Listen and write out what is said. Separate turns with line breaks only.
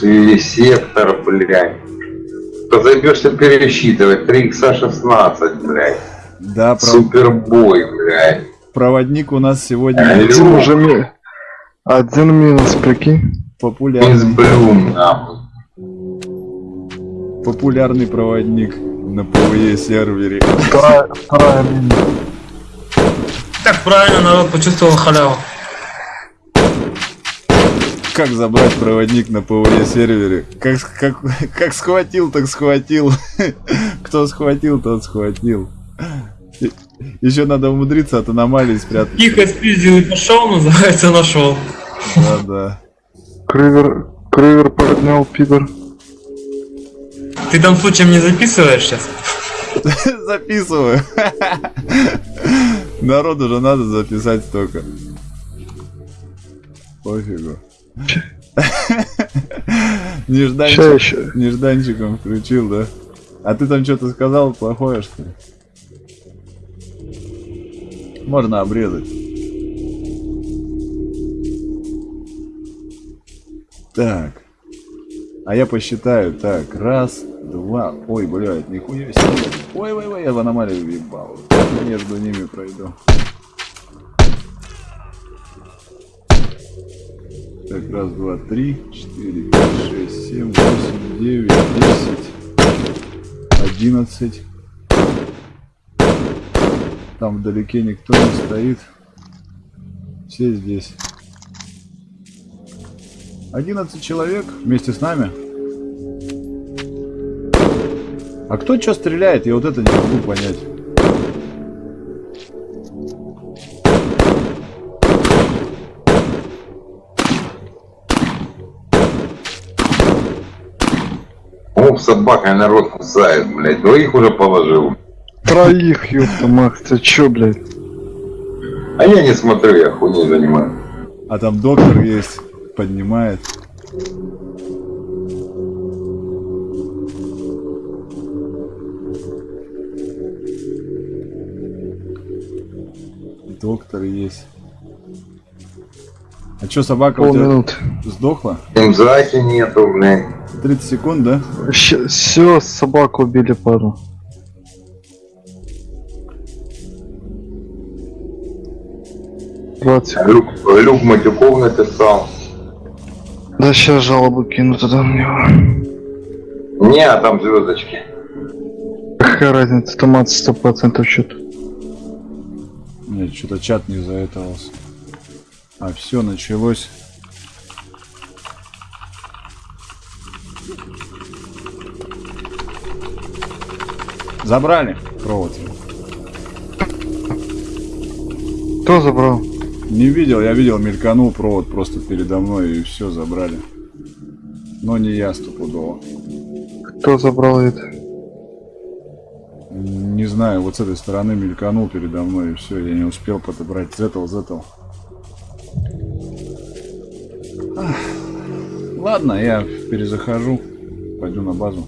Сектор, блядь. Позабешься пересчитывать. 3 икса 16, блядь.
Да, прав...
Супербой, блядь.
проводник у нас сегодня
Один уже ми... Один минус, прикинь.
Из
популярный,
Блюм, нахуй.
популярный проводник на ПВЕ сервере.
Вторая, вторая минус.
Так правильно, народ почувствовал халяву.
Как забрать проводник на PVE сервере? Как, как, как схватил, так схватил. Кто схватил, тот схватил. Еще надо умудриться от аномалии спрятать.
Тихо спиздил и пошел, называется нашел.
Да, да.
Крывер, крывер поднял, пидор.
Ты там случаем не записываешь сейчас?
Записываю. Народу же надо записать столько. Пофигу. Нежданчик, нежданчиком включил, да? А ты там что-то сказал плохое, что ли? Можно обрезать. Так. А я посчитаю. Так, раз, два. Ой, блядь, нихуя себе. Ой, ой, ой, я в аномалию въебал. Между ними пройду. Так, раз, два, три, четыре, пять, шесть, семь, восемь, девять, десять, одиннадцать. Там вдалеке никто не стоит. Все здесь. 11 человек вместе с нами. А кто что стреляет? Я вот это не могу понять.
О, собака народ кусает, блядь. Двоих уже положил.
Троих, ёпта, Макс, ты чё, блядь?
А я не смотрю, я хуйней занимаюсь.
А там доктор есть. Поднимает. Доктор есть. А чё, собака у тебя сдохла?
Имзаки нету, блядь.
30 секунд, да?
Все, собаку убили пару.
Люк, Люк Матюков написал.
Да сейчас жалобу кину туда на него.
Не, а там звездочки.
Какая разница, томат сто процентов что-то.
Нет, что-то чат не заэтовался. А все началось. Забрали провод.
Кто забрал?
Не видел, я видел, мельканул провод просто передо мной и все забрали. Но не я стопудово.
Кто забрал это?
Не знаю, вот с этой стороны мельканул передо мной и все, я не успел подобрать. Зетл, зетл. Ладно, я перезахожу. Пойду на базу.